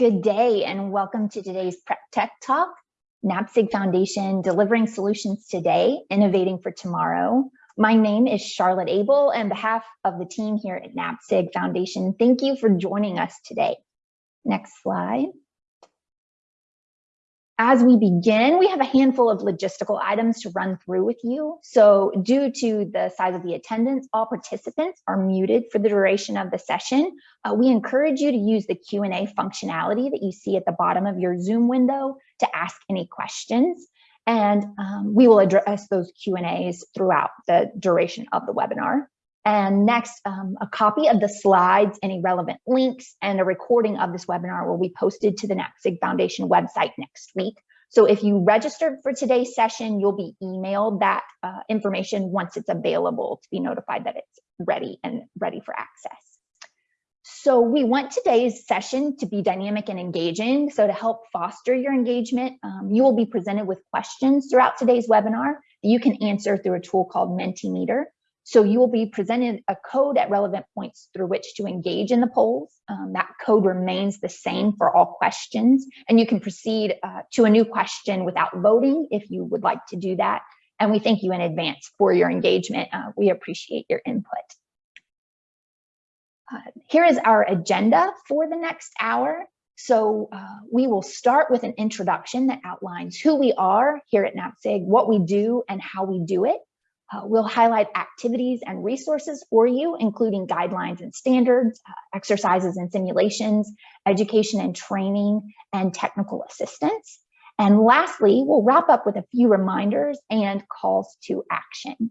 Good day and welcome to today's Prep Tech Talk, NAPSG Foundation delivering solutions today, innovating for tomorrow. My name is Charlotte Abel and behalf of the team here at NAPSG Foundation, thank you for joining us today. Next slide. As we begin, we have a handful of logistical items to run through with you. So due to the size of the attendance, all participants are muted for the duration of the session. Uh, we encourage you to use the Q&A functionality that you see at the bottom of your Zoom window to ask any questions. And um, we will address those Q&As throughout the duration of the webinar. And next, um, a copy of the slides, any relevant links, and a recording of this webinar will be posted to the NAPSG Foundation website next week. So if you registered for today's session, you'll be emailed that uh, information once it's available to be notified that it's ready and ready for access. So we want today's session to be dynamic and engaging. So to help foster your engagement, um, you will be presented with questions throughout today's webinar that you can answer through a tool called Mentimeter. So you will be presented a code at relevant points through which to engage in the polls. Um, that code remains the same for all questions, and you can proceed uh, to a new question without voting if you would like to do that. And we thank you in advance for your engagement. Uh, we appreciate your input. Uh, here is our agenda for the next hour. So uh, we will start with an introduction that outlines who we are here at NAPSG, what we do and how we do it. Uh, we'll highlight activities and resources for you, including guidelines and standards, uh, exercises and simulations, education and training, and technical assistance. And lastly, we'll wrap up with a few reminders and calls to action.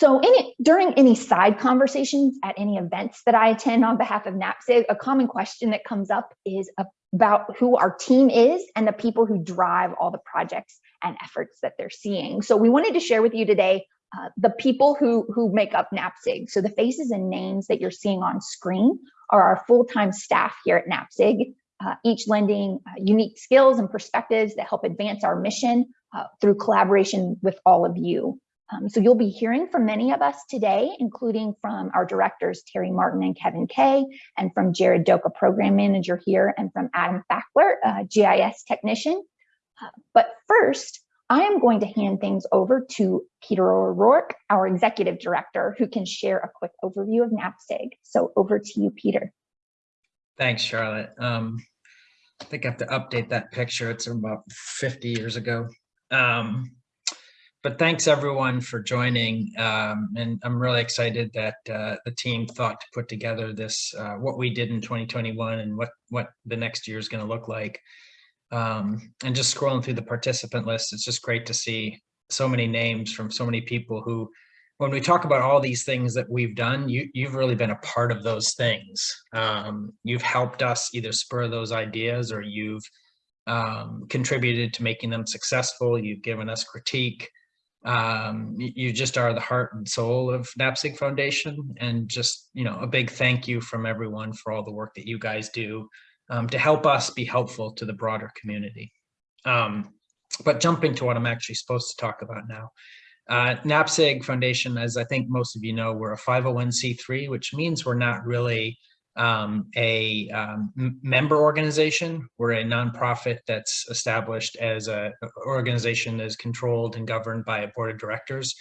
So any, during any side conversations at any events that I attend on behalf of NAPSG, a common question that comes up is about who our team is and the people who drive all the projects and efforts that they're seeing. So we wanted to share with you today uh, the people who, who make up NAPSG. So the faces and names that you're seeing on screen are our full-time staff here at NAPSG, uh, each lending uh, unique skills and perspectives that help advance our mission uh, through collaboration with all of you. Um, so you'll be hearing from many of us today, including from our directors, Terry Martin and Kevin Kay, and from Jared Doka, program manager here, and from Adam Fackler, GIS technician. Uh, but first, I am going to hand things over to Peter O'Rourke, our executive director, who can share a quick overview of NAPSG. So over to you, Peter. Thanks, Charlotte. Um, I think I have to update that picture. It's about 50 years ago. Um, but thanks everyone for joining. Um, and I'm really excited that uh, the team thought to put together this, uh, what we did in 2021 and what, what the next year is gonna look like. Um, and just scrolling through the participant list, it's just great to see so many names from so many people who, when we talk about all these things that we've done, you, you've really been a part of those things. Um, you've helped us either spur those ideas or you've um, contributed to making them successful. You've given us critique um, you just are the heart and soul of NAPSG Foundation and just, you know, a big thank you from everyone for all the work that you guys do um, to help us be helpful to the broader community. Um, but jumping to what I'm actually supposed to talk about now. Uh, NAPSG Foundation, as I think most of you know, we're a 501c3, which means we're not really um, a um, member organization. We're a nonprofit that's established as an organization that is controlled and governed by a board of directors.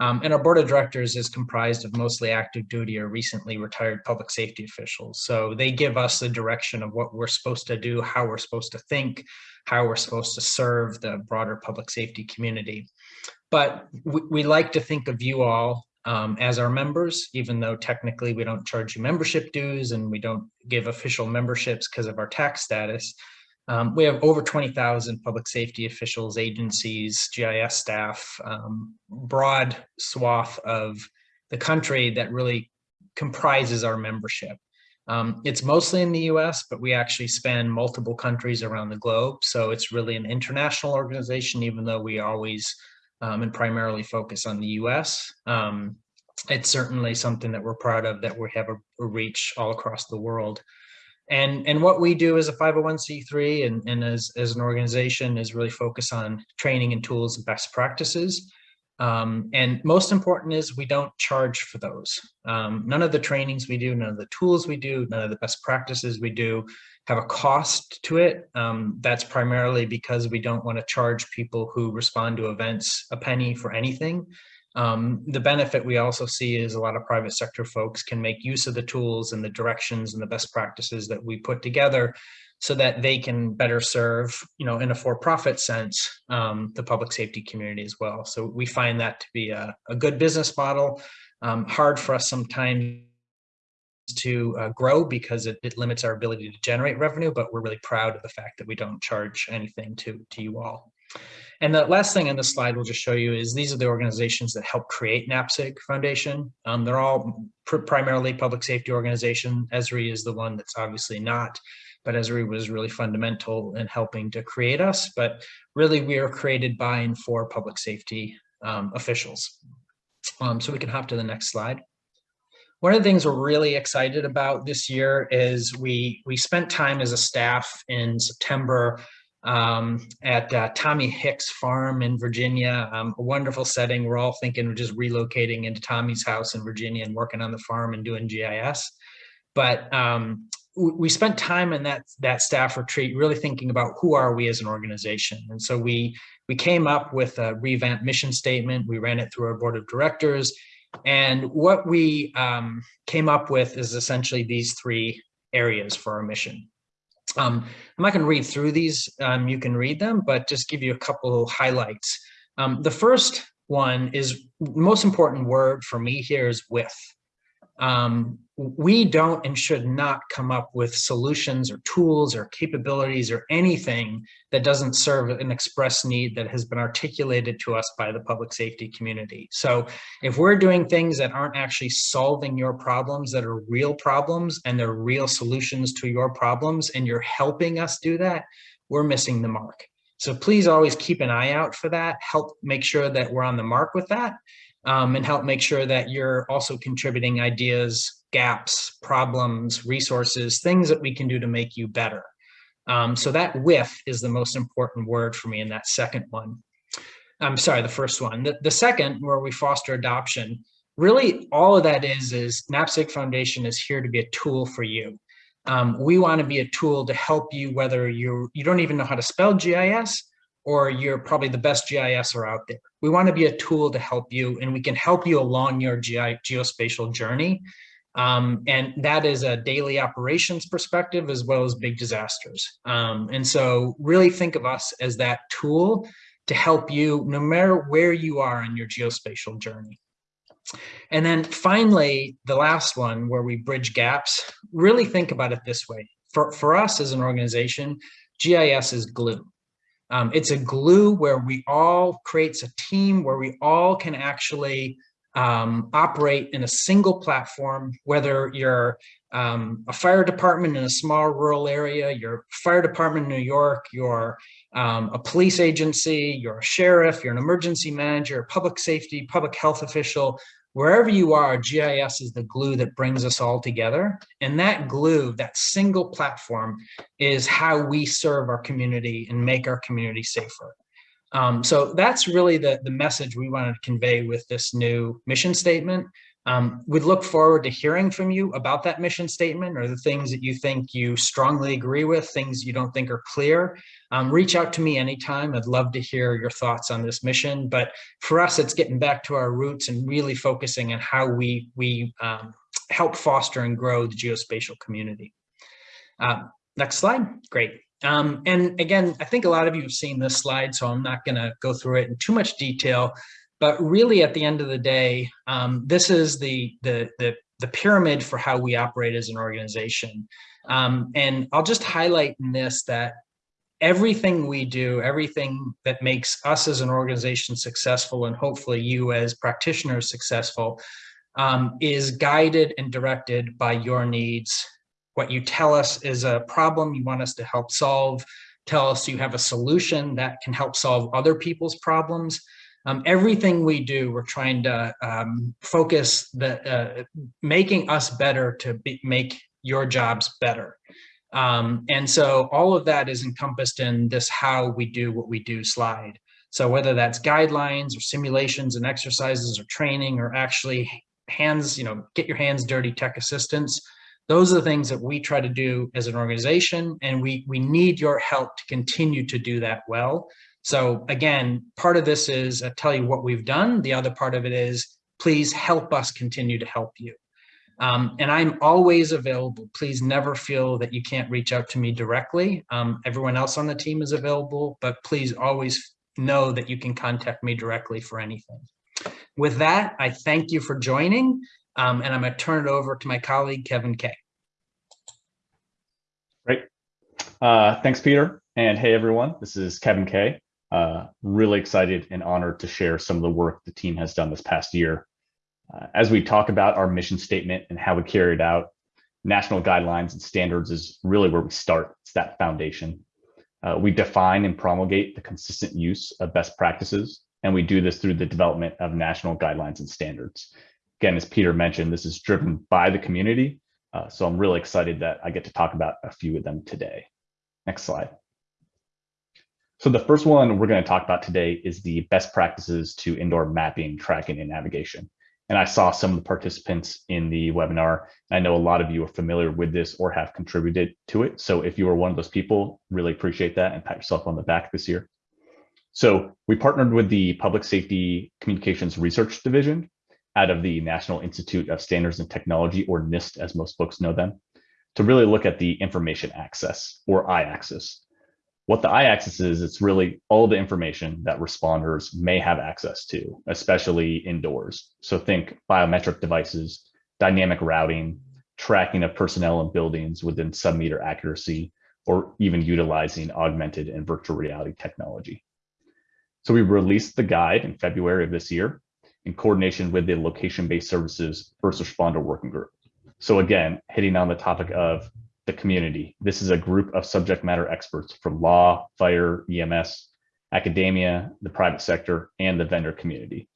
Um, and our board of directors is comprised of mostly active duty or recently retired public safety officials. So they give us the direction of what we're supposed to do, how we're supposed to think, how we're supposed to serve the broader public safety community. But we, we like to think of you all um, as our members, even though technically we don't charge you membership dues and we don't give official memberships because of our tax status. Um, we have over 20,000 public safety officials, agencies, GIS staff, um, broad swath of the country that really comprises our membership. Um, it's mostly in the US, but we actually span multiple countries around the globe. So it's really an international organization, even though we always um, and primarily focus on the US. Um, it's certainly something that we're proud of that we have a, a, reach all across the world. And, and what we do as a 501c3 and, and as, as an organization is really focus on training and tools and best practices Um, and most important is we don't charge for those. Um, none of the trainings we do, none of the tools we do, none of the best practices we do have a cost to it. Um, that's primarily because we don't want to charge people who respond to events a penny for anything. Um, the benefit we also see is a lot of private sector folks can make use of the tools and the directions and the best practices that we put together so that they can better serve, you know, in a for-profit sense, um, the public safety community as well. So we find that to be a, a good business model. Um, hard for us sometimes to uh, grow because it, it, limits our ability to generate revenue, but we're really proud of the fact that we don't charge anything to, to you all. And the last thing on this slide we'll just show you is these are the organizations that help create NAPSG Foundation. Um, they're all pr primarily public safety organization. Esri is the one that's obviously not but Esri was really fundamental in helping to create us. But really, we are created by and for public safety um, officials. Um, so we can hop to the next slide. One of the things we're really excited about this year is we we spent time as a staff in September um, at uh, Tommy Hicks Farm in Virginia, um, a wonderful setting. We're all thinking of just relocating into Tommy's house in Virginia and working on the farm and doing GIS. But um, we spent time in that that staff retreat really thinking about who are we as an organization. And so we we came up with a revamped mission statement. We ran it through our board of directors. And what we um, came up with is essentially these three areas for our mission. Um, i'm not going to read through these. Um, you can read them but just give you a couple highlights. Um, the first one is most important word for me here is with um, we don't and should not come up with solutions or tools or capabilities or anything that doesn't serve an express need that has been articulated to us by the public safety community. So if we're doing things that aren't actually solving your problems, that are real problems and they're real solutions to your problems, and you're helping us do that, we're missing the mark. So please always keep an eye out for that, help make sure that we're on the mark with that um, and help make sure that you're also contributing ideas, gaps, problems, resources, things that we can do to make you better. Um, so that with is the most important word for me in that second one. I'm sorry, the first one. The, the second, where we foster adoption, really all of that is, is NAPSG Foundation is here to be a tool for you. Um, we want to be a tool to help you, whether you you don't even know how to spell GIS, or you're probably the best GISer out there. We want to be a tool to help you and we can help you along your geospatial journey. Um, and that is a daily operations perspective as well as big disasters. Um, and so really think of us as that tool to help you no matter where you are in your geospatial journey. And then finally, the last one where we bridge gaps, really think about it this way. For, for us as an organization, GIS is glue. Um, it's a glue where we all creates a team where we all can actually um, operate in a single platform, whether you're um, a fire department in a small rural area, your fire department in New York, you're um, a police agency, you're a sheriff, you're an emergency manager, public safety, public health official, wherever you are, GIS is the glue that brings us all together. And that glue, that single platform is how we serve our community and make our community safer. Um, so that's really the, the message we wanted to convey with this new mission statement. Um, we'd look forward to hearing from you about that mission statement or the things that you think you strongly agree with, things you don't think are clear. Um, reach out to me anytime. I'd love to hear your thoughts on this mission. But for us, it's getting back to our roots and really focusing on how we, we um, help foster and grow the geospatial community. Uh, next slide. Great. Um, and again, I think a lot of you have seen this slide, so I'm not going to go through it in too much detail. But really, at the end of the day, um, this is the, the, the, the, pyramid for how we operate as an organization. Um, and I'll just highlight in this that everything we do, everything that makes us as an organization successful, and hopefully you as practitioners successful, um, is guided and directed by your needs. What you tell us is a problem you want us to help solve. Tell us you have a solution that can help solve other people's problems um, everything we do, we're trying to um, focus the uh, making us better to be, make your jobs better. Um, and so all of that is encompassed in this how we do what we do slide. So whether that's guidelines or simulations and exercises or training or actually hands, you know, get your hands dirty tech assistance, those are the things that we try to do as an organization and we we need your help to continue to do that well. So again, part of this is I tell you what we've done. The other part of it is please help us continue to help you. Um, and I'm always available. Please never feel that you can't reach out to me directly. Um, everyone else on the team is available, but please always know that you can contact me directly for anything. With that, I thank you for joining, um, and I'm going to turn it over to my colleague, Kevin Kay. Great. Uh, thanks, Peter. And hey, everyone, this is Kevin Kay. Uh, really excited and honored to share some of the work the team has done this past year uh, as we talk about our mission statement and how we carry it out, national guidelines and standards is really where we start. It's that foundation. Uh, we define and promulgate the consistent use of best practices, and we do this through the development of national guidelines and standards. Again, as Peter mentioned, this is driven by the community, uh, so I'm really excited that I get to talk about a few of them today. Next slide. So the first one we're going to talk about today is the best practices to indoor mapping, tracking, and navigation. And I saw some of the participants in the webinar. I know a lot of you are familiar with this or have contributed to it. So if you are one of those people, really appreciate that and pat yourself on the back this year. So we partnered with the Public Safety Communications Research Division out of the National Institute of Standards and Technology, or NIST, as most folks know them, to really look at the information access, or iAxis, what the iAxis is, it's really all the information that responders may have access to, especially indoors. So think biometric devices, dynamic routing, tracking of personnel and buildings within sub-meter accuracy, or even utilizing augmented and virtual reality technology. So we released the guide in February of this year in coordination with the location-based services first responder working group. So again, hitting on the topic of the community. This is a group of subject matter experts from law, fire, EMS, academia, the private sector, and the vendor community.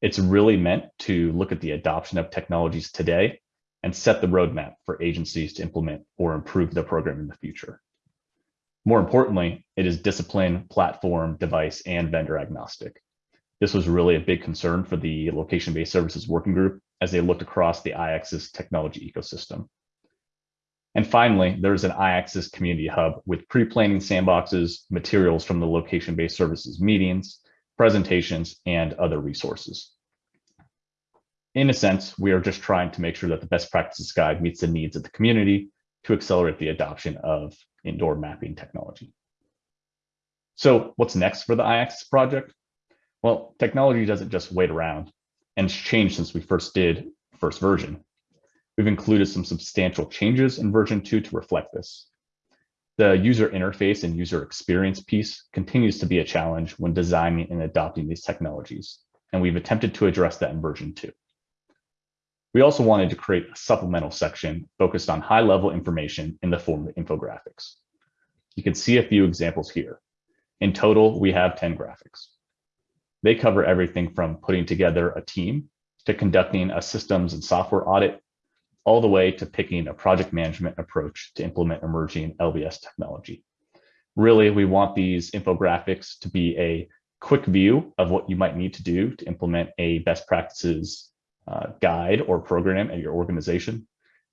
It's really meant to look at the adoption of technologies today and set the roadmap for agencies to implement or improve their program in the future. More importantly, it is discipline, platform, device, and vendor agnostic. This was really a big concern for the location-based services working group as they looked across the iAxis technology ecosystem. And finally, there's an iAxis community hub with pre-planning sandboxes, materials from the location-based services meetings, presentations, and other resources. In a sense, we are just trying to make sure that the best practices guide meets the needs of the community to accelerate the adoption of indoor mapping technology. So what's next for the iAxis project? Well, technology doesn't just wait around and it's changed since we first did first version. We've included some substantial changes in version 2 to reflect this. The user interface and user experience piece continues to be a challenge when designing and adopting these technologies, and we've attempted to address that in version 2. We also wanted to create a supplemental section focused on high-level information in the form of infographics. You can see a few examples here. In total, we have 10 graphics. They cover everything from putting together a team to conducting a systems and software audit all the way to picking a project management approach to implement emerging LBS technology. Really, we want these infographics to be a quick view of what you might need to do to implement a best practices uh, guide or program at your organization.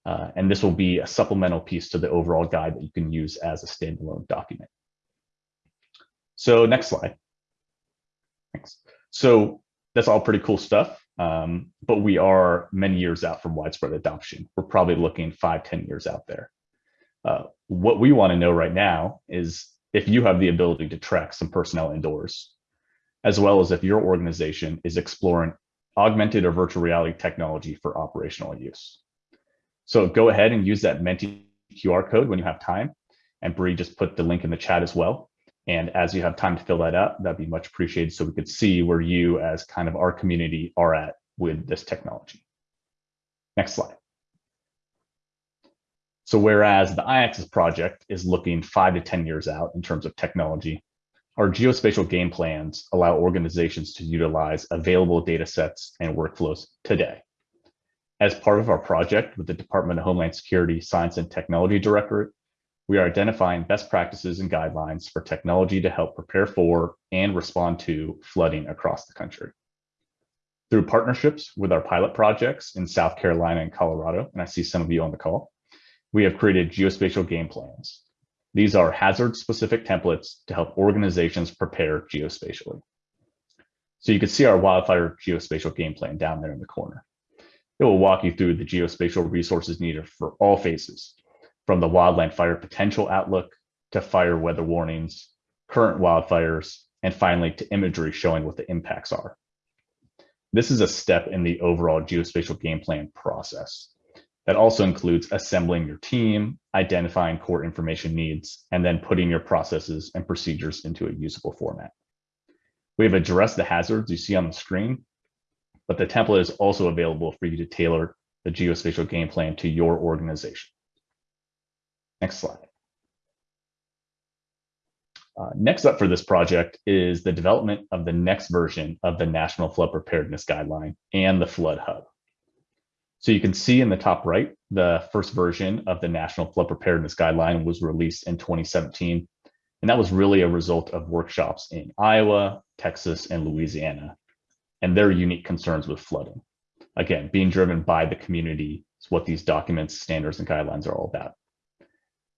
Uh, and this will be a supplemental piece to the overall guide that you can use as a standalone document. So next slide. Thanks. So that's all pretty cool stuff. Um, but we are many years out from widespread adoption. We're probably looking five, ten years out there. Uh, what we want to know right now is if you have the ability to track some personnel indoors, as well as if your organization is exploring augmented or virtual reality technology for operational use. So go ahead and use that Menti QR code when you have time. And Bree just put the link in the chat as well. And as you have time to fill that up, that'd be much appreciated so we could see where you as kind of our community are at with this technology. Next slide. So whereas the iAxis project is looking five to 10 years out in terms of technology, our geospatial game plans allow organizations to utilize available data sets and workflows today. As part of our project with the Department of Homeland Security Science and Technology Directorate, we are identifying best practices and guidelines for technology to help prepare for and respond to flooding across the country. Through partnerships with our pilot projects in South Carolina and Colorado, and I see some of you on the call, we have created geospatial game plans. These are hazard-specific templates to help organizations prepare geospatially. So you can see our wildfire geospatial game plan down there in the corner. It will walk you through the geospatial resources needed for all phases, from the wildland fire potential outlook to fire weather warnings, current wildfires, and finally to imagery showing what the impacts are. This is a step in the overall geospatial game plan process. That also includes assembling your team, identifying core information needs, and then putting your processes and procedures into a usable format. We have addressed the hazards you see on the screen, but the template is also available for you to tailor the geospatial game plan to your organization. Next slide. Uh, next up for this project is the development of the next version of the National Flood Preparedness Guideline and the Flood Hub. So you can see in the top right, the first version of the National Flood Preparedness Guideline was released in 2017. And that was really a result of workshops in Iowa, Texas, and Louisiana, and their unique concerns with flooding. Again, being driven by the community is what these documents, standards, and guidelines are all about.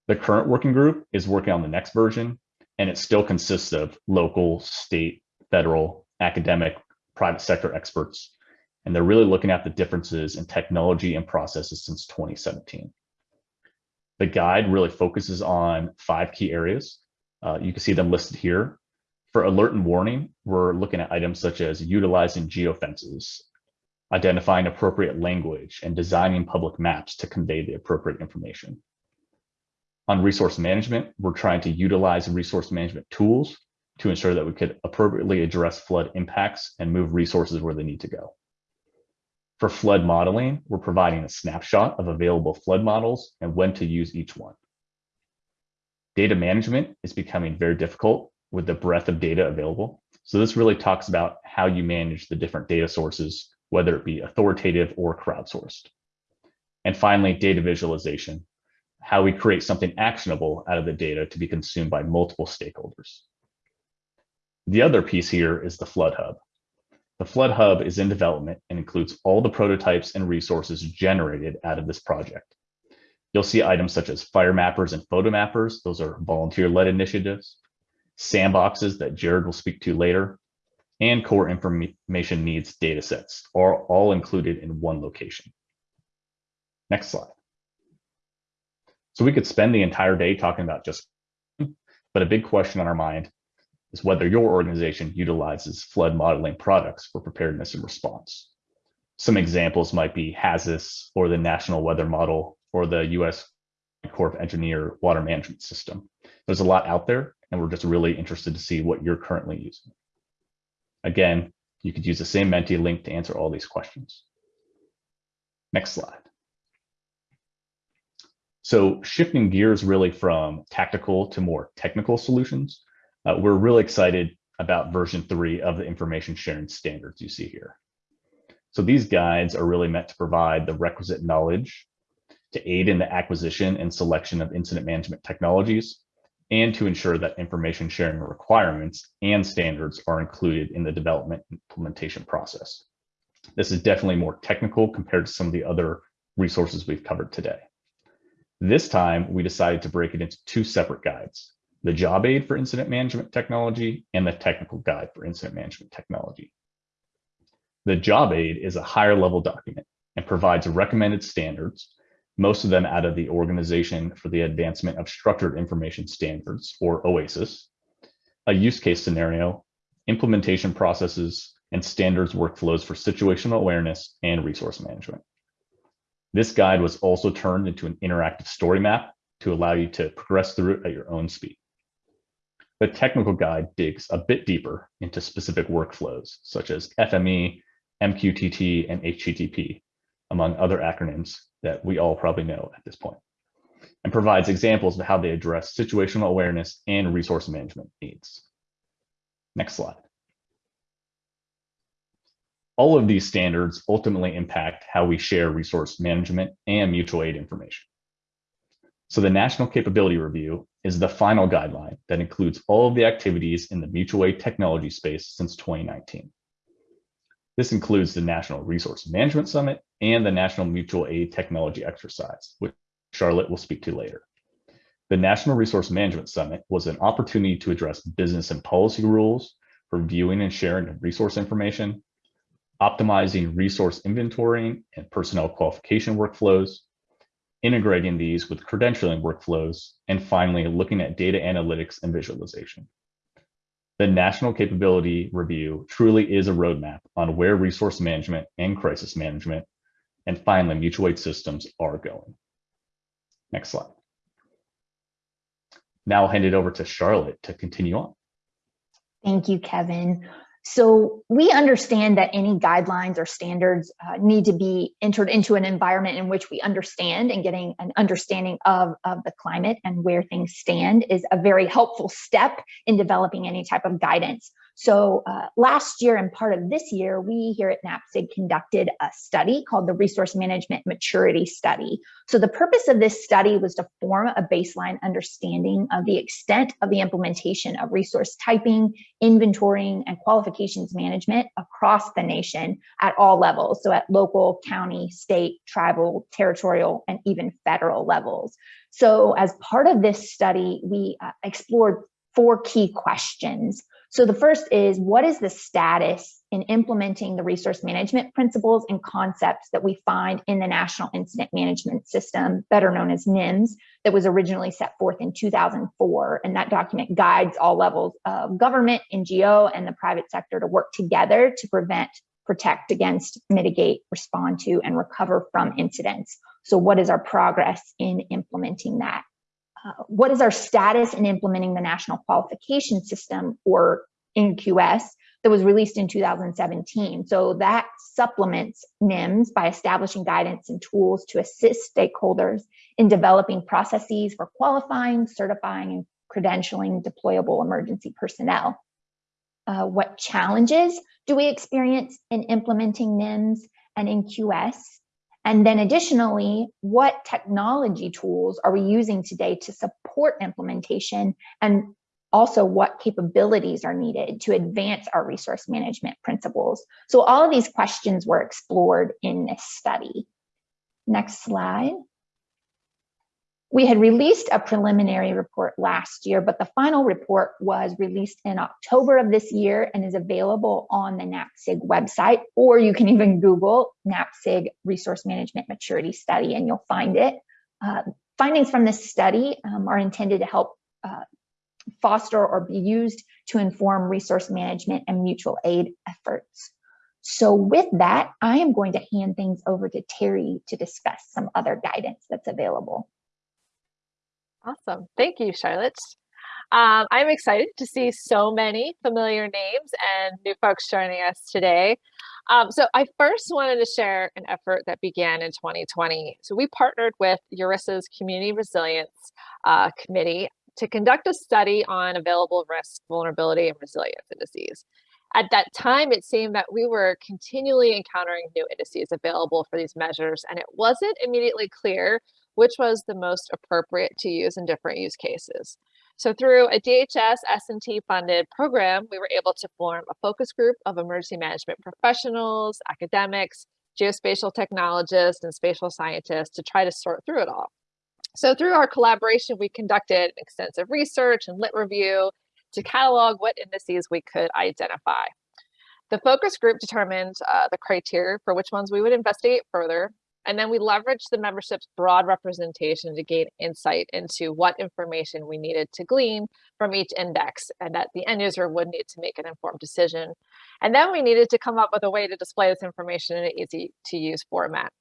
The current working group is working on the next version, and it still consists of local, state, federal, academic, private sector experts and they're really looking at the differences in technology and processes since 2017. The guide really focuses on five key areas. Uh, you can see them listed here. For alert and warning, we're looking at items such as utilizing geofences, identifying appropriate language, and designing public maps to convey the appropriate information. On resource management, we're trying to utilize resource management tools to ensure that we could appropriately address flood impacts and move resources where they need to go. For flood modeling, we're providing a snapshot of available flood models and when to use each one. Data management is becoming very difficult with the breadth of data available. So this really talks about how you manage the different data sources, whether it be authoritative or crowdsourced. And finally, data visualization, how we create something actionable out of the data to be consumed by multiple stakeholders. The other piece here is the Flood Hub. The Flood Hub is in development and includes all the prototypes and resources generated out of this project. You'll see items such as fire mappers and photo mappers. Those are volunteer-led initiatives, sandboxes that Jared will speak to later, and core information needs data sets are all included in one location. Next slide. So we could spend the entire day talking about just, but a big question on our mind is whether your organization utilizes flood modeling products for preparedness and response. Some examples might be HAZUS or the National Water Model or the US Corps of Engineer Water Management System. There's a lot out there and we're just really interested to see what you're currently using. Again, you could use the same Menti link to answer all these questions. Next slide. So shifting gears really from tactical to more technical solutions, uh, we're really excited about version three of the information sharing standards you see here. So these guides are really meant to provide the requisite knowledge to aid in the acquisition and selection of incident management technologies and to ensure that information sharing requirements and standards are included in the development implementation process. This is definitely more technical compared to some of the other resources we've covered today. This time, we decided to break it into two separate guides the job aid for incident management technology and the technical guide for incident management technology. The job aid is a higher level document and provides recommended standards, most of them out of the Organization for the Advancement of Structured Information Standards, or OASIS, a use case scenario, implementation processes, and standards workflows for situational awareness and resource management. This guide was also turned into an interactive story map to allow you to progress through it at your own speed. The technical guide digs a bit deeper into specific workflows, such as FME, MQTT, and HTTP, among other acronyms that we all probably know at this point, and provides examples of how they address situational awareness and resource management needs. Next slide. All of these standards ultimately impact how we share resource management and mutual aid information. So the National Capability Review is the final guideline that includes all of the activities in the mutual aid technology space since 2019. This includes the National Resource Management Summit and the National Mutual Aid Technology Exercise, which Charlotte will speak to later. The National Resource Management Summit was an opportunity to address business and policy rules for viewing and sharing resource information, optimizing resource inventorying and personnel qualification workflows, integrating these with credentialing workflows, and finally, looking at data analytics and visualization. The National Capability Review truly is a roadmap on where resource management and crisis management, and finally, mutual aid systems are going. Next slide. Now I'll hand it over to Charlotte to continue on. Thank you, Kevin. So we understand that any guidelines or standards uh, need to be entered into an environment in which we understand and getting an understanding of, of the climate and where things stand is a very helpful step in developing any type of guidance. So uh, last year and part of this year, we here at NAPSG conducted a study called the Resource Management Maturity Study. So the purpose of this study was to form a baseline understanding of the extent of the implementation of resource typing, inventorying, and qualifications management across the nation at all levels. So at local, county, state, tribal, territorial, and even federal levels. So as part of this study, we uh, explored four key questions. So the first is what is the status in implementing the resource management principles and concepts that we find in the National Incident Management System, better known as NIMS, that was originally set forth in 2004. And that document guides all levels of government, NGO, and the private sector to work together to prevent, protect against, mitigate, respond to, and recover from incidents. So what is our progress in implementing that? Uh, what is our status in implementing the National Qualification System or NQS that was released in 2017. So that supplements NIMS by establishing guidance and tools to assist stakeholders in developing processes for qualifying, certifying, and credentialing deployable emergency personnel. Uh, what challenges do we experience in implementing NIMS and NQS? And then additionally, what technology tools are we using today to support implementation and also what capabilities are needed to advance our resource management principles. So all of these questions were explored in this study. Next slide. We had released a preliminary report last year, but the final report was released in October of this year and is available on the NAPSG website, or you can even Google NAPSG Resource Management Maturity Study and you'll find it. Uh, findings from this study um, are intended to help uh, foster or be used to inform resource management and mutual aid efforts. So with that, I am going to hand things over to Terry to discuss some other guidance that's available. Awesome. Thank you, Charlotte. Um, I'm excited to see so many familiar names and new folks joining us today. Um, so I first wanted to share an effort that began in 2020. So we partnered with URISA's Community Resilience uh, Committee to conduct a study on available risk, vulnerability, and resilience indices. At that time, it seemed that we were continually encountering new indices available for these measures, and it wasn't immediately clear which was the most appropriate to use in different use cases. So through a DHS S&T funded program, we were able to form a focus group of emergency management professionals, academics, geospatial technologists, and spatial scientists to try to sort through it all. So through our collaboration, we conducted extensive research and lit review to catalog what indices we could identify. The focus group determined uh, the criteria for which ones we would investigate further, and then we leveraged the membership's broad representation to gain insight into what information we needed to glean from each index and that the end user would need to make an informed decision. And then we needed to come up with a way to display this information in an easy to use format.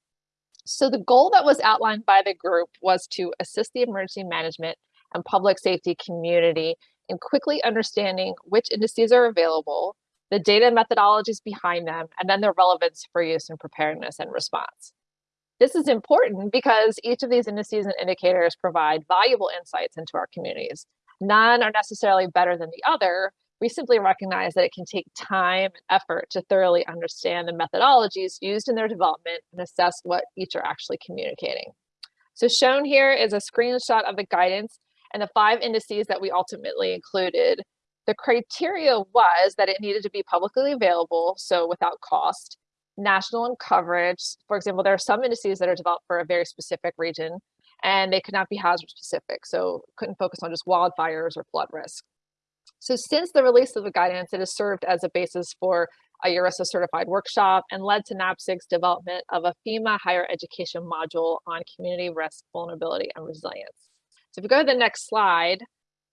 So the goal that was outlined by the group was to assist the emergency management and public safety community in quickly understanding which indices are available, the data methodologies behind them, and then their relevance for use in preparedness and response. This is important because each of these indices and indicators provide valuable insights into our communities. None are necessarily better than the other. We simply recognize that it can take time and effort to thoroughly understand the methodologies used in their development and assess what each are actually communicating. So shown here is a screenshot of the guidance and the five indices that we ultimately included. The criteria was that it needed to be publicly available, so without cost, national in coverage. For example, there are some indices that are developed for a very specific region and they could not be hazard specific, so couldn't focus on just wildfires or flood risk. So since the release of the guidance, it has served as a basis for a URISA certified workshop and led to NAPSG's development of a FEMA higher education module on community risk, vulnerability, and resilience. So if we go to the next slide,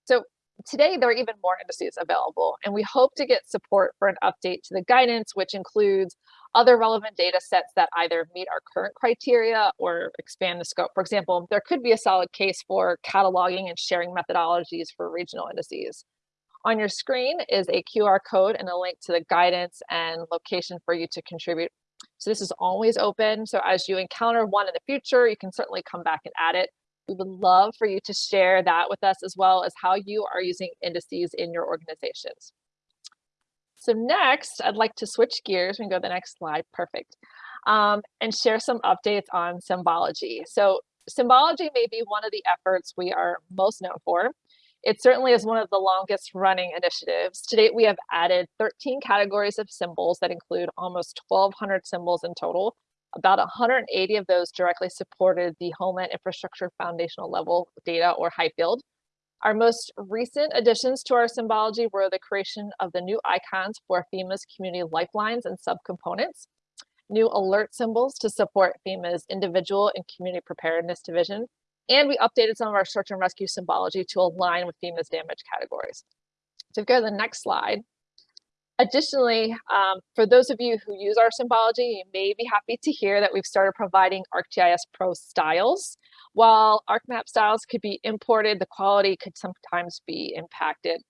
so today there are even more indices available and we hope to get support for an update to the guidance, which includes other relevant data sets that either meet our current criteria or expand the scope. For example, there could be a solid case for cataloging and sharing methodologies for regional indices. On your screen is a QR code and a link to the guidance and location for you to contribute. So this is always open. So as you encounter one in the future, you can certainly come back and add it. We would love for you to share that with us as well as how you are using indices in your organizations. So next, I'd like to switch gears. and go to the next slide. Perfect. Um, and share some updates on symbology. So symbology may be one of the efforts we are most known for. It certainly is one of the longest running initiatives. To date, we have added 13 categories of symbols that include almost 1,200 symbols in total. About 180 of those directly supported the Homeland Infrastructure Foundational Level data or HIFILD. Our most recent additions to our symbology were the creation of the new icons for FEMA's community lifelines and subcomponents, new alert symbols to support FEMA's individual and community preparedness division, and we updated some of our search and rescue symbology to align with FEMA's damage categories. So if you go to the next slide. Additionally, um, for those of you who use our symbology, you may be happy to hear that we've started providing ArcGIS Pro styles. While ArcMap styles could be imported, the quality could sometimes be impacted.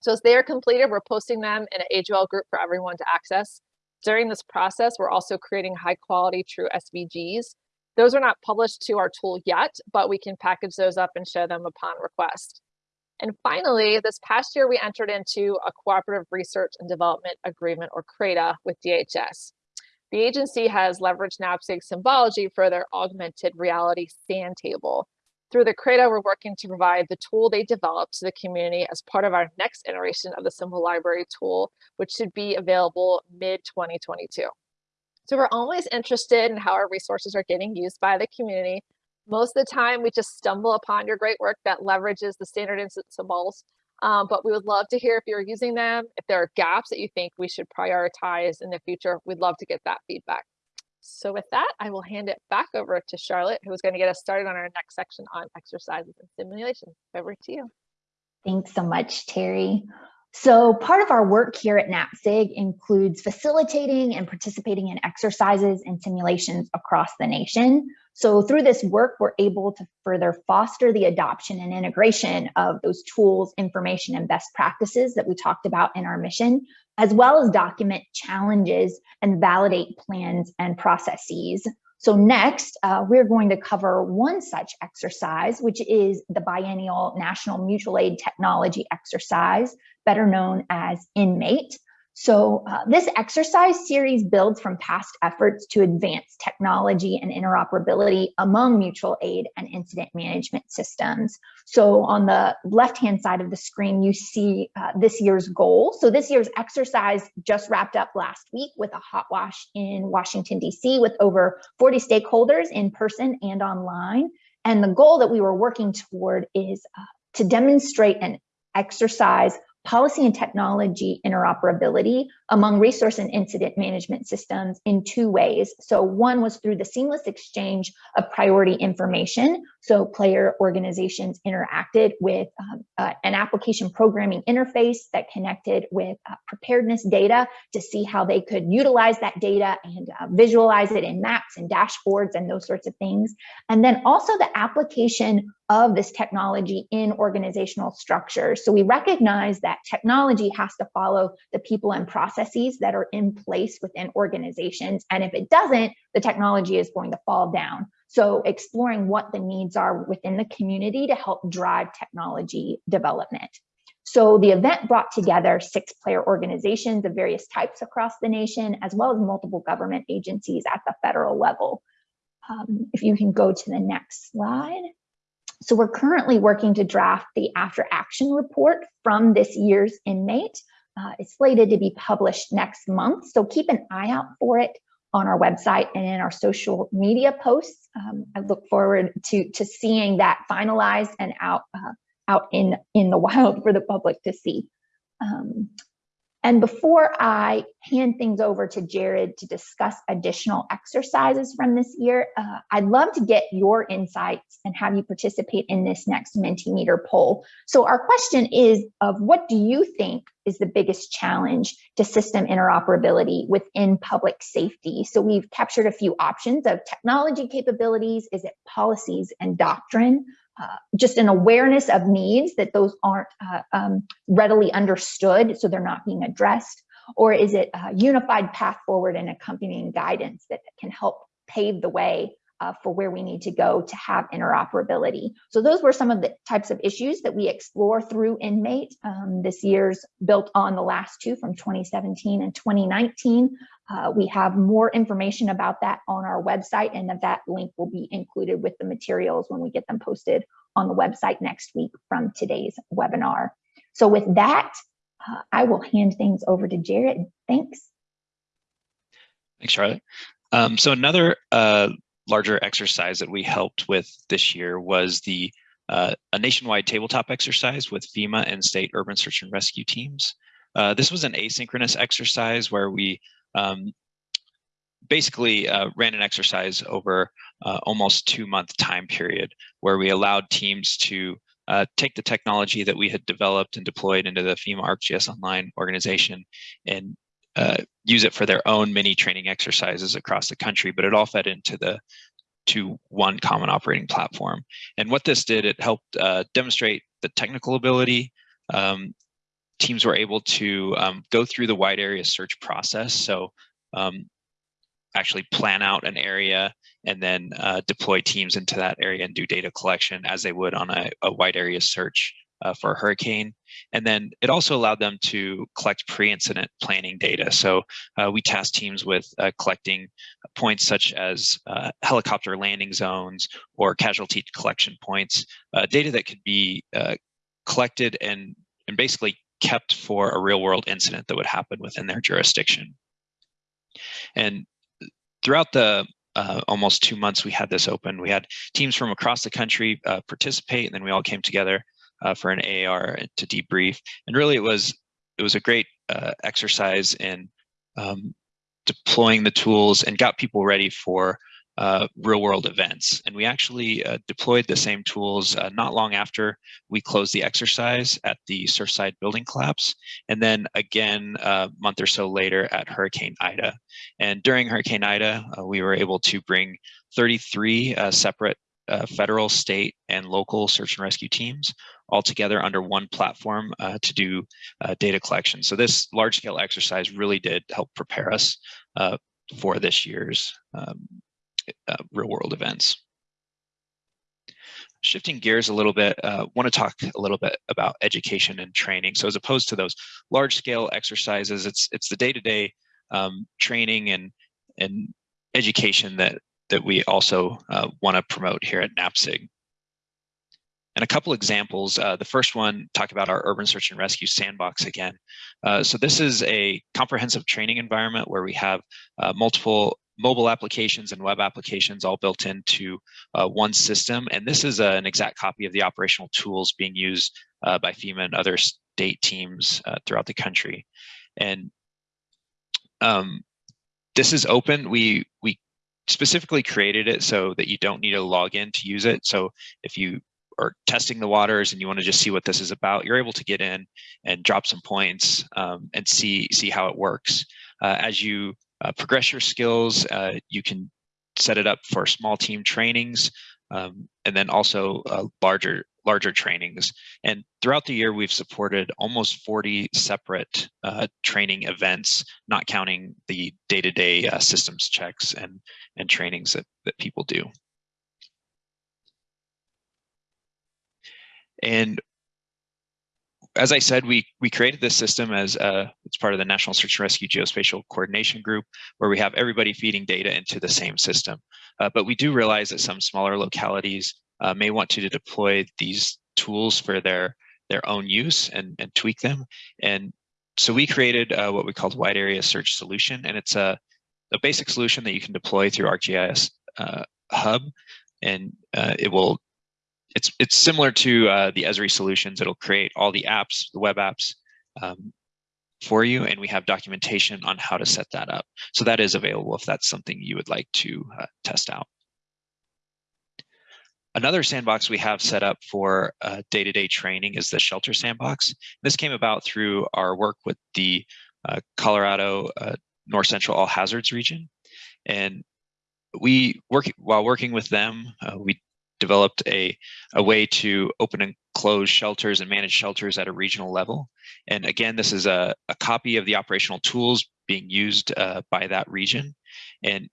So as they are completed, we're posting them in an AGL group for everyone to access. During this process, we're also creating high quality true SVGs those are not published to our tool yet, but we can package those up and show them upon request. And finally, this past year, we entered into a Cooperative Research and Development Agreement, or CRADA, with DHS. The agency has leveraged NAPSG symbology for their augmented reality sand table. Through the CRADA, we're working to provide the tool they developed to the community as part of our next iteration of the Symbol Library tool, which should be available mid-2022. So we're always interested in how our resources are getting used by the community. Most of the time, we just stumble upon your great work that leverages the standard instance symbols. Um, but we would love to hear if you're using them, if there are gaps that you think we should prioritize in the future, we'd love to get that feedback. So with that, I will hand it back over to Charlotte, who is going to get us started on our next section on exercises and simulations. Over to you. Thanks so much, Terry. So part of our work here at NAPSG includes facilitating and participating in exercises and simulations across the nation. So through this work, we're able to further foster the adoption and integration of those tools, information, and best practices that we talked about in our mission, as well as document challenges and validate plans and processes. So next, uh, we're going to cover one such exercise, which is the biennial National Mutual Aid Technology Exercise, better known as NMATE. So uh, this exercise series builds from past efforts to advance technology and interoperability among mutual aid and incident management systems. So on the left-hand side of the screen, you see uh, this year's goal. So this year's exercise just wrapped up last week with a hot wash in Washington, DC with over 40 stakeholders in person and online. And the goal that we were working toward is uh, to demonstrate an exercise policy and technology interoperability among resource and incident management systems in two ways. So one was through the seamless exchange of priority information. So player organizations interacted with um, uh, an application programming interface that connected with uh, preparedness data to see how they could utilize that data and uh, visualize it in maps and dashboards and those sorts of things. And then also the application of this technology in organizational structures. So we recognize that technology has to follow the people and processes that are in place within organizations. And if it doesn't, the technology is going to fall down. So exploring what the needs are within the community to help drive technology development. So the event brought together six player organizations of various types across the nation, as well as multiple government agencies at the federal level. Um, if you can go to the next slide. So we're currently working to draft the after action report from this year's NMATE. Uh, it's slated to be published next month, so keep an eye out for it on our website and in our social media posts. Um, I look forward to, to seeing that finalized and out, uh, out in, in the wild for the public to see. Um, and before I hand things over to Jared to discuss additional exercises from this year, uh, I'd love to get your insights and have you participate in this next Mentimeter poll. So our question is of what do you think is the biggest challenge to system interoperability within public safety? So we've captured a few options of technology capabilities, is it policies and doctrine? Uh, just an awareness of needs that those aren't uh, um, readily understood, so they're not being addressed? Or is it a unified path forward and accompanying guidance that can help pave the way uh, for where we need to go to have interoperability. So those were some of the types of issues that we explore through NMATE. Um, this year's built on the last two from 2017 and 2019. Uh, we have more information about that on our website and that link will be included with the materials when we get them posted on the website next week from today's webinar. So with that, uh, I will hand things over to Jared. Thanks. Thanks, Charlotte. Um, so another uh, larger exercise that we helped with this year was the uh, a nationwide tabletop exercise with FEMA and state urban search and rescue teams. Uh, this was an asynchronous exercise where we um, basically uh, ran an exercise over uh, almost two month time period where we allowed teams to uh, take the technology that we had developed and deployed into the FEMA ArcGIS Online organization and uh, use it for their own mini training exercises across the country, but it all fed into the to one common operating platform. And what this did, it helped uh, demonstrate the technical ability. Um, teams were able to um, go through the wide area search process. So um, actually plan out an area and then uh, deploy teams into that area and do data collection as they would on a, a wide area search uh, for a hurricane. And then it also allowed them to collect pre-incident planning data. So uh, we tasked teams with uh, collecting points such as uh, helicopter landing zones or casualty collection points, uh, data that could be uh, collected and, and basically kept for a real world incident that would happen within their jurisdiction. And throughout the uh, almost two months we had this open. We had teams from across the country uh, participate, and then we all came together uh, for an AAR to debrief. And really, it was it was a great uh, exercise in um, deploying the tools and got people ready for uh, real world events. And we actually uh, deployed the same tools uh, not long after we closed the exercise at the Surfside building collapse. And then again, a month or so later at Hurricane Ida. And during Hurricane Ida, uh, we were able to bring 33 uh, separate uh, federal, state, and local search and rescue teams all together under one platform uh, to do uh, data collection. So this large scale exercise really did help prepare us uh, for this year's um, uh, real world events. Shifting gears a little bit, uh, want to talk a little bit about education and training. So as opposed to those large scale exercises, it's it's the day-to-day -day, um, training and and education that that we also uh, want to promote here at NAPSG. And a couple examples, uh, the first one, talk about our urban search and rescue sandbox again. Uh, so this is a comprehensive training environment where we have uh, multiple mobile applications and web applications all built into uh, one system. And this is an exact copy of the operational tools being used uh, by FEMA and other state teams throughout the country. And um, this is open. We, we specifically created it so that you don't need to log in to use it. So if you are testing the waters and you want to just see what this is about, you're able to get in and drop some points um, and see see how it works. Uh, as you uh, progress your skills, uh, you can set it up for small team trainings um, and then also uh, larger larger trainings. And throughout the year, we've supported almost 40 separate uh, training events, not counting the day-to-day -day, uh, systems checks and, and trainings that, that people do. And as I said, we we created this system as uh, it's part of the National Search and Rescue Geospatial Coordination Group, where we have everybody feeding data into the same system. Uh, but we do realize that some smaller localities uh, may want to deploy these tools for their their own use and, and tweak them. And so we created uh, what we called Wide Area Search Solution, and it's a, a basic solution that you can deploy through ArcGIS uh, Hub, and uh, it will it's it's similar to uh, the Esri solutions. It'll create all the apps, the web apps um, for you, and we have documentation on how to set that up. So that is available if that's something you would like to uh, test out. Another sandbox we have set up for uh, day-to-day -day training is the shelter sandbox. This came about through our work with the uh, Colorado uh, North Central All Hazards region. And we work while working with them, uh, we developed a, a way to open and close shelters and manage shelters at a regional level. And again, this is a, a copy of the operational tools being used uh, by that region. And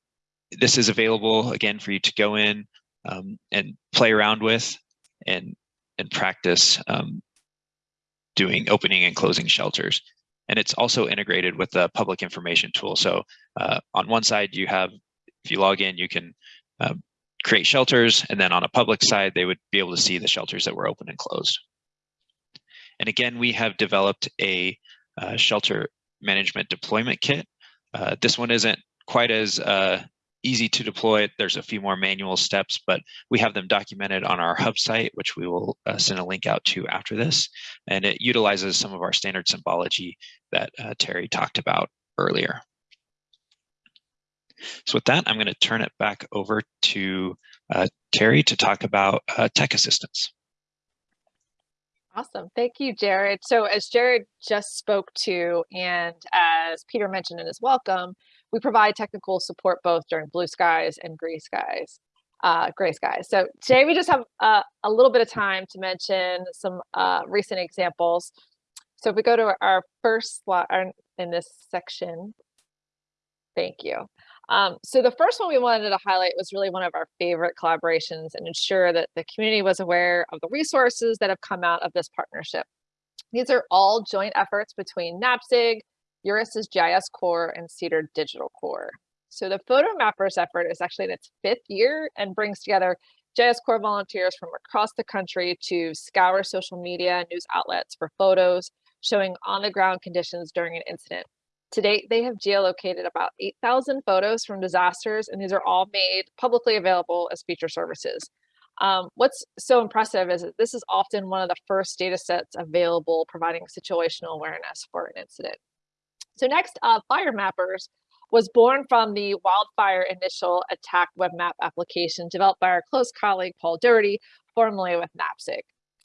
this is available again for you to go in um, and play around with and, and practice um, doing opening and closing shelters. And it's also integrated with the public information tool. So uh, on one side, you have, if you log in, you can uh, create shelters, and then on a public side, they would be able to see the shelters that were open and closed. And again, we have developed a uh, shelter management deployment kit. Uh, this one isn't quite as uh, easy to deploy. There's a few more manual steps, but we have them documented on our hub site, which we will uh, send a link out to after this. And it utilizes some of our standard symbology that uh, Terry talked about earlier. So with that, I'm going to turn it back over to uh, Terry to talk about uh, tech assistance. Awesome. Thank you, Jared. So as Jared just spoke to, and as Peter mentioned in his welcome, we provide technical support both during blue skies and gray skies. Uh, gray skies. So today we just have uh, a little bit of time to mention some uh, recent examples. So if we go to our first slide in this section, thank you. Um, so the first one we wanted to highlight was really one of our favorite collaborations and ensure that the community was aware of the resources that have come out of this partnership. These are all joint efforts between NAPSG, URISA's GIS Core, and Cedar Digital Core. So the Photo Mappers effort is actually in its fifth year and brings together GISCorps volunteers from across the country to scour social media and news outlets for photos showing on-the-ground conditions during an incident. To date, they have geolocated about 8,000 photos from disasters, and these are all made publicly available as feature services. Um, what's so impressive is that this is often one of the first data sets available providing situational awareness for an incident. So next, uh, Fire Mappers was born from the wildfire initial attack web map application developed by our close colleague Paul Doherty, formerly with NAPSG.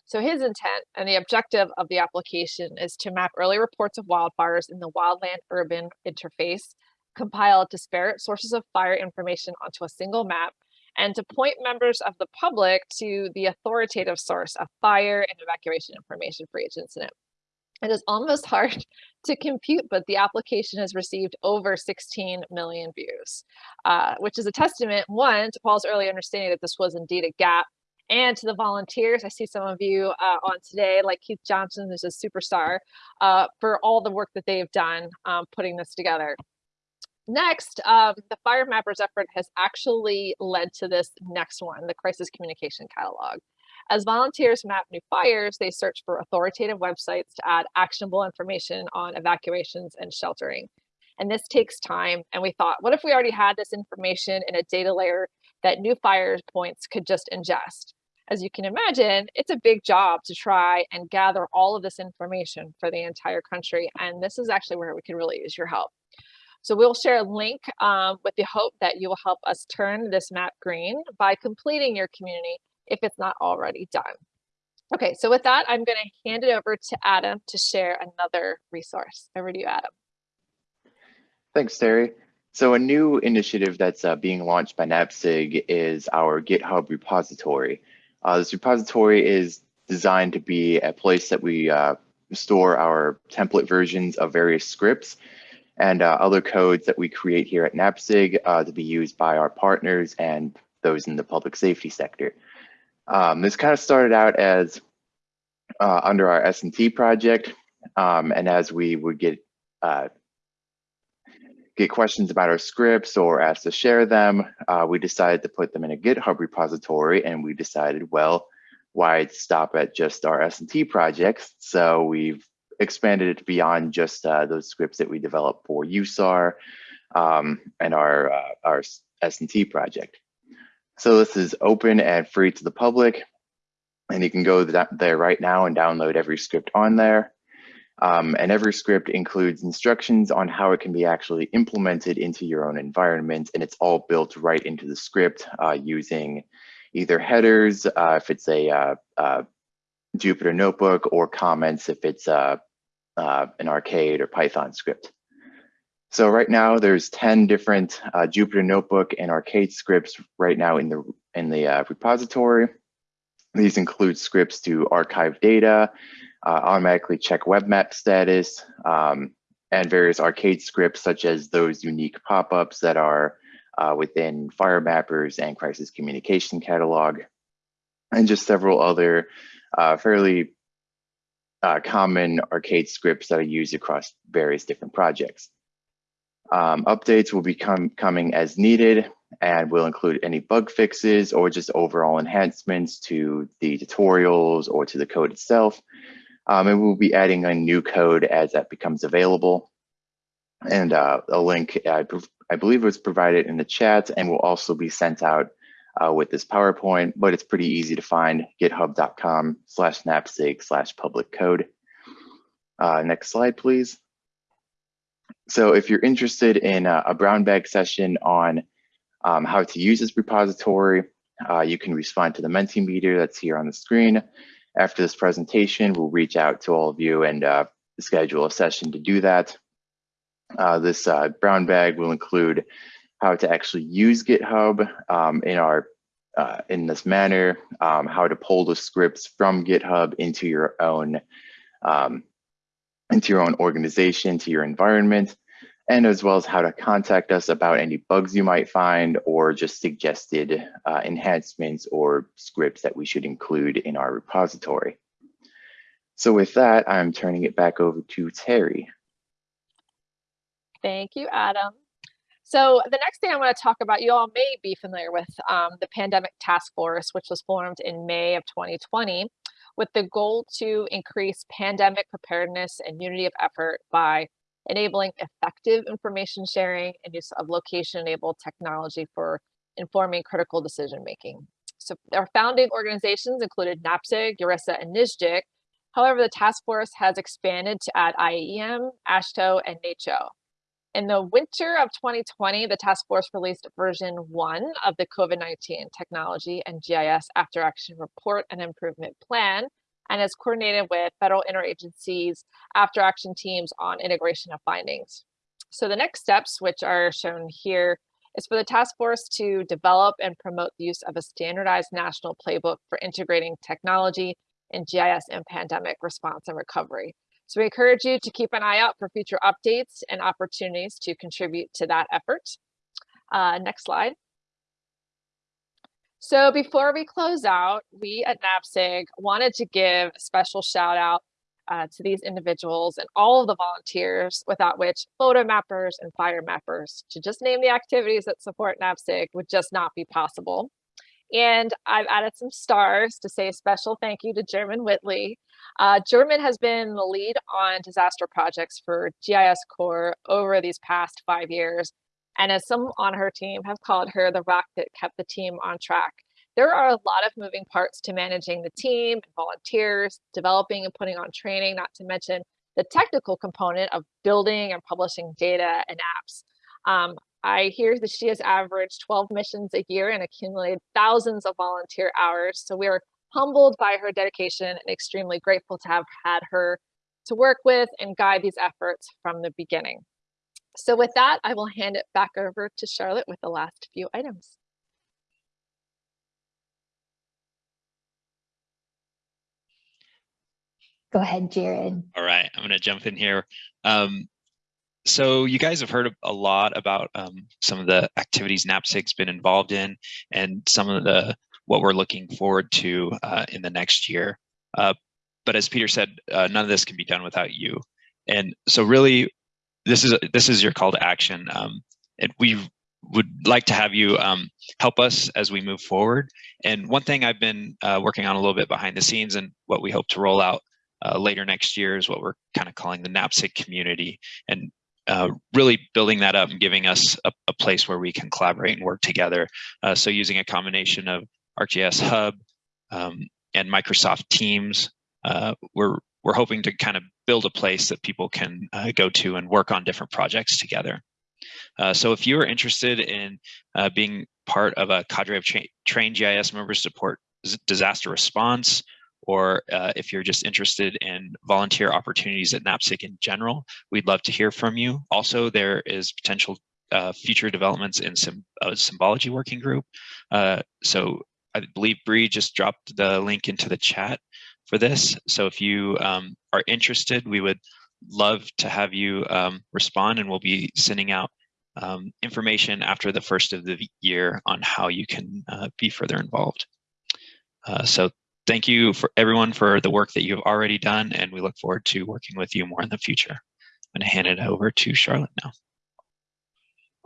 So his intent and the objective of the application is to map early reports of wildfires in the wildland urban interface, compile disparate sources of fire information onto a single map, and to point members of the public to the authoritative source of fire and evacuation information for each incident. It is almost hard to compute, but the application has received over 16 million views, uh, which is a testament, one, to Paul's early understanding that this was indeed a gap and to the volunteers. I see some of you uh, on today, like Keith Johnson, who's a superstar, uh, for all the work that they've done um, putting this together. Next, um, the Fire Mappers effort has actually led to this next one, the Crisis Communication Catalog. As volunteers map new fires, they search for authoritative websites to add actionable information on evacuations and sheltering. And this takes time. And we thought, what if we already had this information in a data layer that new fire points could just ingest? as you can imagine, it's a big job to try and gather all of this information for the entire country. And this is actually where we can really use your help. So we'll share a link um, with the hope that you will help us turn this map green by completing your community if it's not already done. Okay, so with that, I'm going to hand it over to Adam to share another resource. Over to you, Adam. Thanks, Terry. So a new initiative that's uh, being launched by NAPSG is our GitHub repository. Uh, this repository is designed to be a place that we uh, store our template versions of various scripts and uh, other codes that we create here at NAPSG uh, to be used by our partners and those in the public safety sector. Um, this kind of started out as uh, under our S&T project. Um, and as we would get uh, get questions about our scripts or asked to share them, uh, we decided to put them in a GitHub repository and we decided, well, why stop at just our S&T projects? So we've expanded it beyond just uh, those scripts that we developed for USAR um, and our, uh, our S&T project. So this is open and free to the public. And you can go there right now and download every script on there. Um, and every script includes instructions on how it can be actually implemented into your own environment. And it's all built right into the script uh, using either headers, uh, if it's a uh, uh Jupyter notebook, or comments if it's uh, uh, an arcade or Python script. So right now there's 10 different Jupyter notebook and arcade scripts right now in the, in the repository. These include scripts to archive data, uh, automatically check web map status, um, and various arcade scripts such as those unique pop-ups that are uh, within FireMappers and Crisis Communication Catalog, and just several other uh, fairly uh, common arcade scripts that are used across various different projects. Um, updates will be com coming as needed and will include any bug fixes or just overall enhancements to the tutorials or to the code itself. Um, and we'll be adding a new code as that becomes available. And uh, a link, I, I, believe was provided in the chat and will also be sent out uh, with this PowerPoint, but it's pretty easy to find, github.com slash napsig slash public code. Uh, next slide, please. So if you're interested in a, a brown bag session on um, how to use this repository, uh, you can respond to the Mentimeter that's here on the screen. After this presentation, we'll reach out to all of you and uh, schedule a session to do that. Uh, this uh, brown bag will include how to actually use GitHub um, in our uh, in this manner, um, how to pull the scripts from GitHub into your own um, into your own organization, to your environment, and as well as how to contact us about any bugs you might find or just suggested uh, enhancements or scripts that we should include in our repository. So with that, I'm turning it back over to Terry. Thank you, Adam. So the next thing I want to talk about, you all may be familiar with um, the Pandemic Task Force, which was formed in May of 2020 with the goal to increase pandemic preparedness and unity of effort by enabling effective information sharing and use of location-enabled technology for informing critical decision-making. So our founding organizations included NAPSG, URISA, and NSGIC. However, the task force has expanded to add IAEM, AASHTO, and NACCHO. In the winter of 2020, the task force released version one of the COVID-19 technology and GIS after action report and improvement plan, and is coordinated with federal interagencies after action teams on integration of findings. So the next steps, which are shown here, is for the task force to develop and promote the use of a standardized national playbook for integrating technology and GIS and pandemic response and recovery. So we encourage you to keep an eye out for future updates and opportunities to contribute to that effort. Uh, next slide. So before we close out, we at NAPSG wanted to give a special shout out uh, to these individuals and all of the volunteers without which photo mappers and fire mappers, to just name the activities that support NAPSG, would just not be possible. And I've added some stars to say a special thank you to German Whitley. Uh, German has been the lead on disaster projects for GIS Core over these past five years, and as some on her team have called her the rock that kept the team on track. There are a lot of moving parts to managing the team, volunteers, developing and putting on training, not to mention the technical component of building and publishing data and apps. Um, I hear that she has averaged 12 missions a year and accumulated thousands of volunteer hours. So we are humbled by her dedication and extremely grateful to have had her to work with and guide these efforts from the beginning. So with that, I will hand it back over to Charlotte with the last few items. Go ahead, Jared. All right, I'm going to jump in here. Um, so you guys have heard a lot about um, some of the activities NAPSG's been involved in and some of the what we're looking forward to uh, in the next year. Uh, but as Peter said, uh, none of this can be done without you. And so really, this is this is your call to action. Um, and we would like to have you um, help us as we move forward. And one thing I've been uh, working on a little bit behind the scenes and what we hope to roll out uh, later next year is what we're kind of calling the NAPSG community and uh, really building that up and giving us a, a, place where we can collaborate and work together. Uh, so using a combination of ArcGIS Hub um, and Microsoft Teams, uh, we're we're hoping to kind of build a place that people can uh, go to and work on different projects together. Uh, so if you are interested in being part of a cadre of tra trained GIS members support disaster response, or uh, if you're just interested in volunteer opportunities at NAPSG in general, we'd love to hear from you. Also, there is potential uh, future developments in some uh, symbology working group. Uh, so I believe Bree just dropped the link into the chat for this. So if you um, are interested, we would love to have you um, respond and we'll be sending out um, information after the first of the year on how you can uh, be further involved. Uh, so thank you for everyone for the work that you've already done and we look forward to working with you more in the future. I'm gonna hand it over to Charlotte now.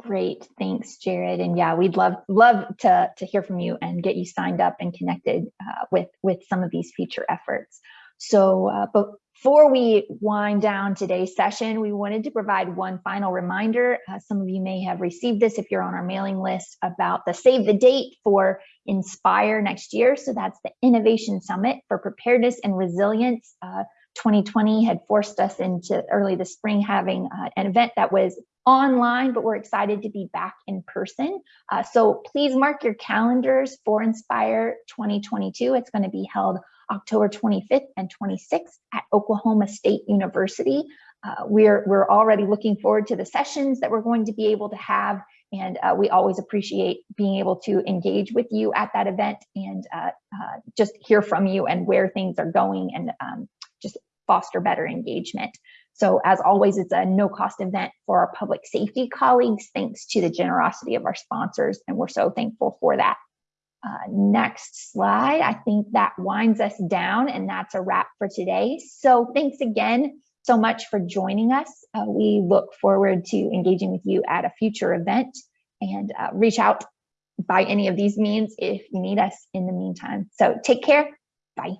Great, thanks, Jared. And yeah, we'd love love to to hear from you and get you signed up and connected uh, with with some of these future efforts. So, uh, but before we wind down today's session, we wanted to provide one final reminder. Uh, some of you may have received this if you're on our mailing list about the save the date for Inspire next year. So that's the Innovation Summit for Preparedness and Resilience. Uh, 2020 had forced us into early this spring having uh, an event that was online, but we're excited to be back in person. Uh, so please mark your calendars for Inspire 2022. It's going to be held October 25th and 26th at Oklahoma State University. Uh, we're, we're already looking forward to the sessions that we're going to be able to have. And uh, we always appreciate being able to engage with you at that event and uh, uh just hear from you and where things are going and um, just foster better engagement. So as always, it's a no cost event for our public safety colleagues, thanks to the generosity of our sponsors. And we're so thankful for that. Uh, next slide. I think that winds us down and that's a wrap for today. So thanks again so much for joining us. Uh, we look forward to engaging with you at a future event and uh, reach out by any of these means if you need us in the meantime. So take care. Bye.